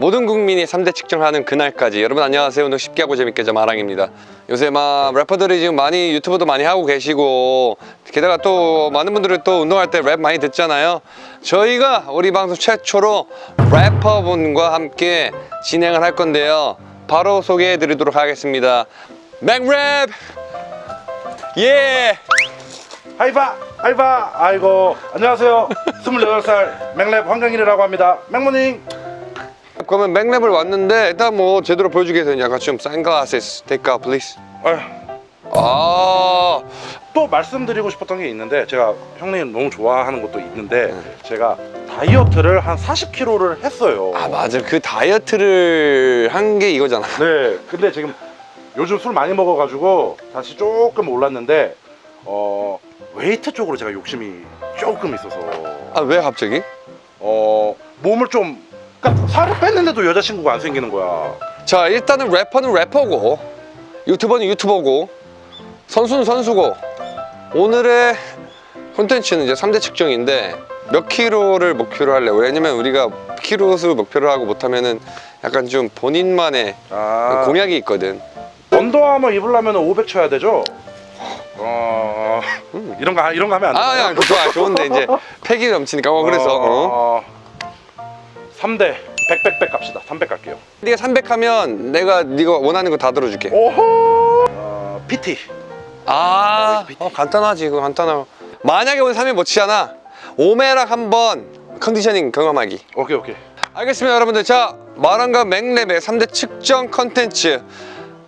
모든 국민이 3대 측정하는 그날까지. 여러분 안녕하세요. 오늘 쉽게 하고 재밌게 좀 아랑입니다. 요새 막 래퍼들이 지금 많이 유튜브도 많이 하고 계시고 게다가 또 많은 분들이 또 운동할 때 랩 많이 듣잖아요. 저희가 우리 방송 최초로 래퍼분과 함께 진행을 할 건데요. 바로 소개해 드리도록 하겠습니다. 맥랩! 예! 하이바 하이바 아이고 안녕하세요. 28살 맥랩 황강일이라고 합니다. 맥모닝 그러면 맥랩을 왔는데 일단 뭐 제대로 보여주기 위해서 약간 좀 선글라스 take out please. 아휴, 아. 또 말씀드리고 싶었던 게 있는데 제가 형님 너무 좋아하는 것도 있는데 제가 다이어트를 한 40kg를 했어요. 아 맞아 그 다이어트를 한 게 이거잖아. 네. 근데 지금 요즘 술 많이 먹어가지고 다시 조금 올랐는데 어 웨이트 쪽으로 제가 욕심이 조금 있어서. 아 왜 갑자기? 어 몸을 좀 그러니까 살을 뺐는데도 여자친구가 안 생기는 거야. 자 일단은 래퍼는 래퍼고 유튜버는 유튜버고 선수는 선수고. 오늘의 콘텐츠는 이제 3대 측정인데 몇 킬로를 목표로 할래? 왜냐면 우리가 킬로수 목표로 하고 못하면은 약간 좀 본인만의 아. 공약이 있거든. 언더아머 입으려면 500 쳐야 되죠? 어. 이런 거 이런 거 하면 안 아, 돼요. 야, 좋아, 좋은데 이제 패기 넘치니까. 어, 그래서 어. 3대 100 100 100 갑시다. 300 갈게요. 네가 300 하면 내가 네가 원하는 거 다 들어줄게. 오호. 어, PT. 아, 어, 간단하지, 그거 간단하고. 만약에 오늘 3일 못 치잖아. 오메락 한번 컨디셔닝 경험하기. 오케이 오케이. 알겠습니다, 여러분들. 자, 마랑과 맥랩의 3대 측정 컨텐츠.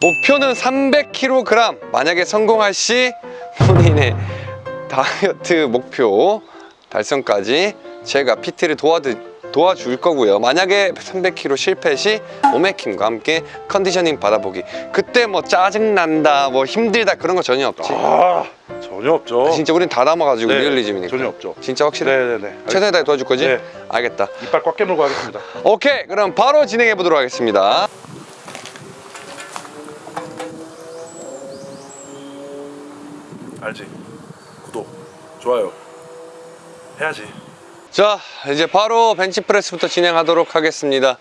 목표는 300kg. 만약에 성공할 시 본인의 다이어트 목표 달성까지 제가 PT를 도와드, 도와줄 거고요. 만약에 300kg 실패 시 오메킴과 함께 conditioning 받아보기. 그때 뭐 짜증난다, 뭐 힘들다 그런 거 전혀 없지. 아 전혀 없죠. 진짜 우린 다 담아가지고 네, 리얼리즘이니까. 전혀 없죠. 진짜 확실해? 네네네. 최선을 다해 도와줄 거지? 네. 알겠다. 이빨 꽉 깨물고 하겠습니다. 오케이, 그럼 바로 진행해 보도록 하겠습니다. 알지? 구독, 좋아요. 해야지. 자, 이제 바로 벤치프레스부터 진행하도록 하겠습니다.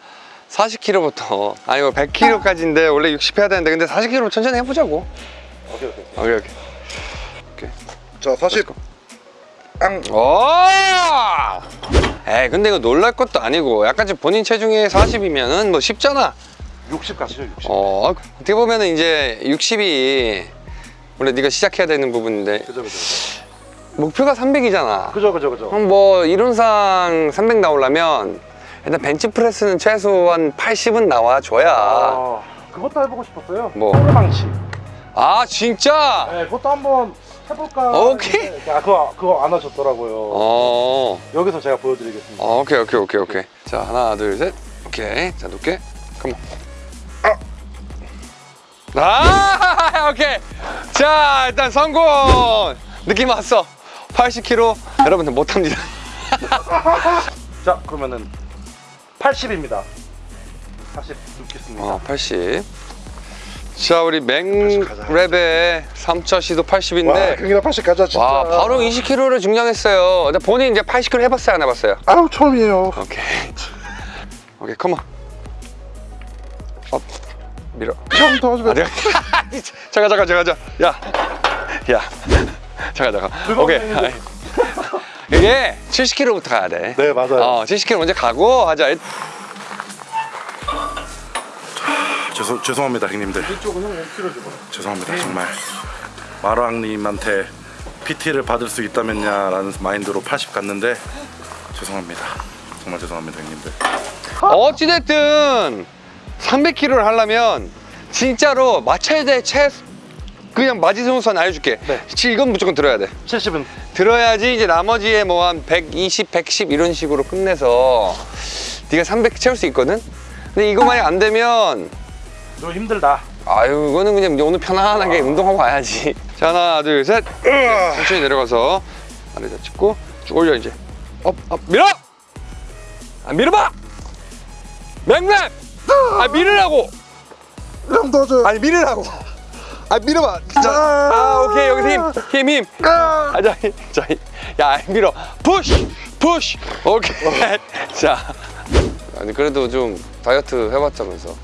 40kg부터 아니 뭐 100kg까지인데 원래 60 해야 되는데 근데 40kg 천천히 해보자고. 오케이 오케이. 오케이 오케이. 자 40. 앙. 오! 에이 근데 이거 놀랄 것도 아니고 약간 좀 본인 체중에 40이면은 뭐 쉽잖아. 60 가시죠 60. 어 어떻게 보면은 이제 60이 원래 네가 시작해야 되는 부분인데 그죠 그죠. 목표가 300이잖아. 그죠 그죠 그죠. 그럼 뭐 이론상 300 나오려면 일단 벤치프레스는 최소한 80은 나와줘야 아 그것도 해보고 싶었어요. 뭐? 소르망치. 아 진짜? 네, 그것도 한번 해볼까. 오케이. 아, 그거 그거 안 하셨더라고요. 어, 여기서 제가 보여드리겠습니다. 어 오케이 오케이 오케이 오케이 자 하나 둘셋 오케이 자 높게 컴온 아 오케이 자 일단 성공 느낌 왔어 80kg 여러분들 못합니다 자, 그러면은 80입니다. 80 넣겠습니다. 어 80. 자 우리 가자. 맥랩의 3차 시도 80인데 경기나 80 가자 진짜. 와 바로 20kg를 증량했어요 근데 본인 이제 80kg 해봤어요 안 해봤어요? 아우 처음이에요. 오케이 오케이 come on up 밀어 형 도와주면. 아 내가 잠깐 잠깐 잠깐 잠깐 야야 잠깐 잠깐 오케이. 이게 70kg부터 가야 돼네 맞아요. 어, 70kg 먼저 가고 하자 죄송 죄송합니다 형님들. 이쪽은 형 5kg 줘. 죄송합니다 정말 마루앙님한테 PT를 받을 수 있다면야 라는 마인드로 80 갔는데 죄송합니다. 정말 죄송합니다 형님들. 어찌됐든 300kg를 하려면 진짜로 맞춰야 돼최 그냥 마지노선 알려줄게. 네. 지- 이건 무조건 들어야 돼. 70은? 들어야지 이제 나머지에 뭐 한 120, 110 이런 식으로 끝내서 네가 300 채울 수 있거든? 근데 이거만이 안 되면 너 힘들다. 아유 이거는 그냥 오늘 편안하게 운동하고 와야지. 자 하나 둘셋. 천천히 내려가서 아래 잡고 쭉 올려 이제. up up. 밀어! 아 밀어봐! 맥랩 아 밀으라고! 형 도와줘. 아니 밀으라고 아 밀어봐 자, 아 오케이 여기서 힘힘힘 아 자 자 야 밀어 푸시 푸시 오케이 자 아니 그래도 좀 다이어트 해봤자면서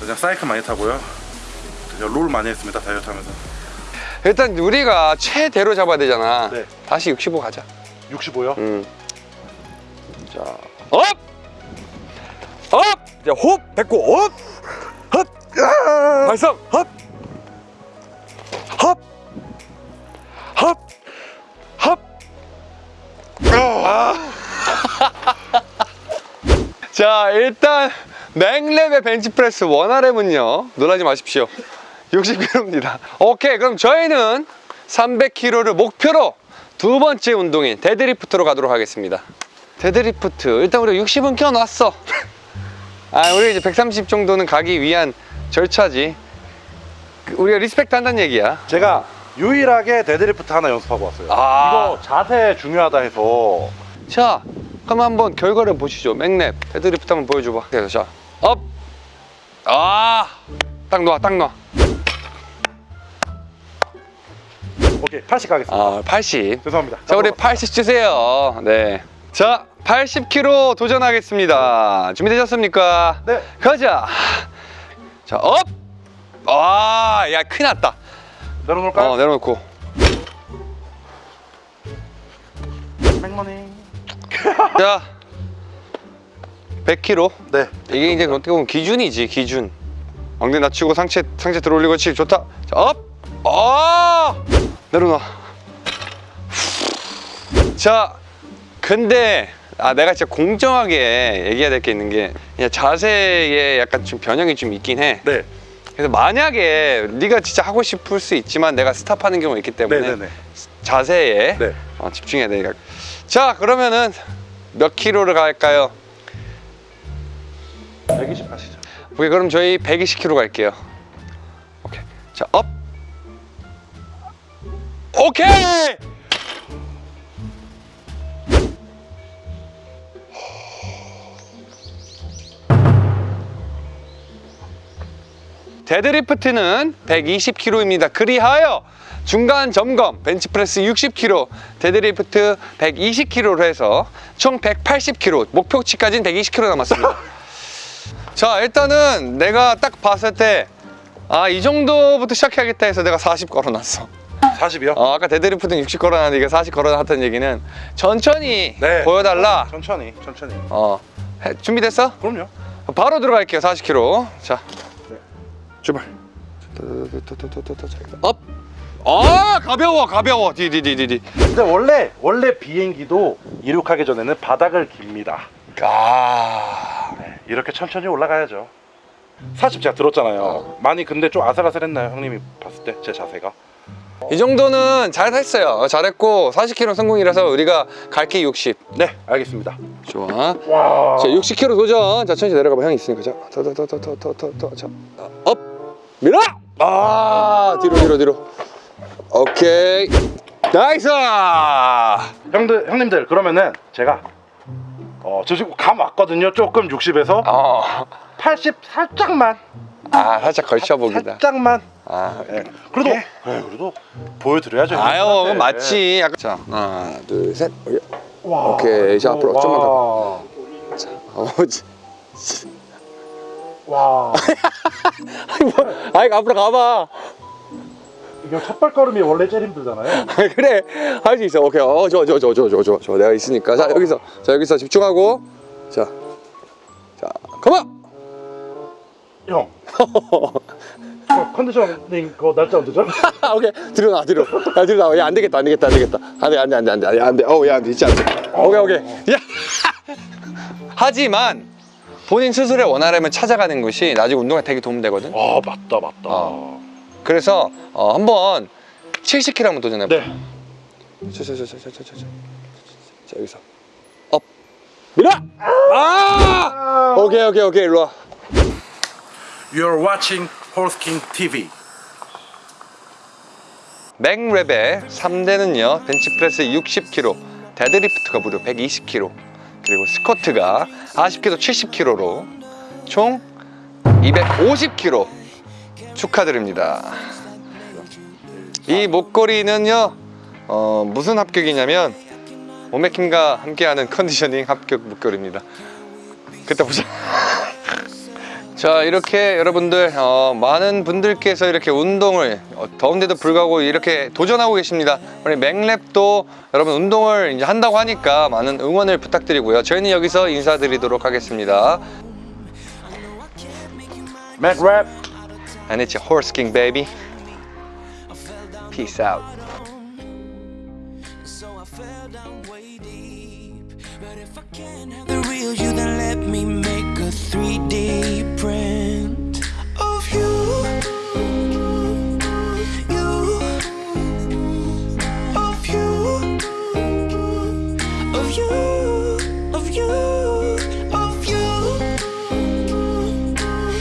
그냥 사이클 많이 타고요. 그냥 롤 많이 했습니다 다이어트 하면서. 일단 우리가 최대로 잡아야 되잖아 네. 다시 65 가자 65요? 음. 자 up! up! 자 호흡 뱉고 up! 헛! 발성 헛! 헛! 헛! 헛! 아. 자 일단 맥랩의 벤치프레스 one RM은요 놀라지 마십시오 60kg입니다 오케이 그럼 저희는 300kg를 목표로 두 번째 운동인 데드리프트로 가도록 하겠습니다 데드리프트 일단 우리가 60은 껴놨어 아 우리 이제 130 정도는 가기 위한 절차지 그, 우리가 respect 한다는 얘기야 제가 유일하게 데드리프트 하나 연습하고 왔어요. 아. 이거 자세 중요하다 해서 자 그럼 한번 결과를 보시죠 맥랩 데드리프트 한번 보여줘봐 그래서 자 up 아딱 놔딱 놔. 오케이 80 가겠습니다. 아 80. 죄송합니다. 자 우리 80 주세요. 네. 자 80kg 도전하겠습니다. 준비되셨습니까? 네. 가자. 자 up. 아 야 큰일 났다. 내려놓을까요? 어 내려놓고. 맥머니. 자 100kg. 네. 이게 이제 어떻게 보면 기준이지 기준. 엉덩이 낮추고 상체 상체 들어올리고 그렇지 좋다. 자 up. 아 내려놔. 자 근데 아 내가 진짜 공정하게 얘기해야 될 게 있는 게 그냥 자세에 약간 좀 변형이 좀 있긴 해. 네. 그래서 만약에 네가 진짜 하고 싶을 수 있지만 내가 stop하는 경우가 있기 때문에 네네네. 자세에 네. 어, 집중해야 되니까. 자 그러면은 몇 킬로를 갈까요? 120 가시죠. 오케이 그럼 저희 120kg 갈게요. 오케이 자 up. 오케이. 데드리프트는 120kg입니다. 그리하여 중간 점검 벤치프레스 60kg, 데드리프트 120kg로 해서 총 180kg, 목표치까지는 120kg 남았습니다. 자 일단은 내가 딱 봤을 때 아 이 정도부터 시작해야겠다 해서 내가 40 걸어놨어 40이요? 어, 아까 데드리프트는 60 걸어놨는데 이게 40 걸어놨다는 얘기는 천천히 네. 보여달라 천천히, 천천히. 어 해- 준비됐어? 그럼요. 바로 들어갈게요 40kg 자 네. 출발 up! 아 가벼워 가벼워 디디디디디 근데 원래 원래 비행기도 이륙하기 전에는 바닥을 깁니다. 아 네, 이렇게 천천히 올라가야죠. 40 제가 들었잖아요. 많이 근데 좀 아슬아슬했나요, 형님이 봤을 때 제 자세가? 이 정도는 잘했어요 잘했고 40kg 성공이라서 우리가 갈게 60 네, 알겠습니다. 좋아 와. 자 60kg 도전 자 천천히 내려가봐 형이 있으니까 자더더더더더더더자업 밀어 아 뒤로 뒤로 뒤로 오케이 nice 형들 형님들 그러면은 제가 어, 저 지금 감 왔거든요. 조금 60에서 어. 80 살짝만. 아 살짝 걸쳐보기다 살짝만. 아, 예. 그래도 예, 그래도 보여드려야죠. 아유. 그건 맞지 약간 자 하나 둘셋 와. 오케이, 자, 앞으로 좀만 더. 어지 와. 아니 뭐 아이 앞으로 가봐. 이게 첫 발걸음이 원래 제일 힘들잖아요. 그래. 할 수 있어. 오케이. 어 저 저 저 저 저 저 저. 내가 있으니까. 자 여기서. 자 여기서 집중하고. 자자 컴온 형. 어, 컨디셔닝 그거 날짜 언제죠? 오케이. 뒤로 나 뒤로 야 뒤로 나와 야안 되겠다 안 되겠다 안 되겠다. 안돼 안돼 안돼 안돼 안돼. 어우 야 진짜 안돼 오케이 오케이. 야! 하지만 본인 스스로의 원활함을 찾아가는 것이 나중에 운동에 되게 도움되거든 아 맞다 맞다. 어. 그래서 어, 한번 70kg 한번 도전해봐 네. 자자자자자자자 자 여기서 up 밀어 아 오케이 오케이 오케이 일로 와 You're watching Horse King TV. 맥랩의 3대는요 벤치프레스 60kg 데드리프트가 무려 120kg 그리고 스쿼트가 40kg 70kg로 총 250kg 축하드립니다 이 목걸이는요 어, 무슨 합격이냐면 오메킴과 함께하는 conditioning 합격 목걸이입니다 그때 보자. 자 이렇게 여러분들 어, 많은 분들께서 이렇게 운동을 어, 더운데도 불구하고 이렇게 도전하고 계십니다. 우리 맥랩도 여러분 운동을 이제 한다고 하니까 많은 응원을 부탁드리고요. 저희는 여기서 인사드리도록 하겠습니다. 맥랩 And it's a horse king baby. Peace out. Can't have the real you, then let me make a 3D print.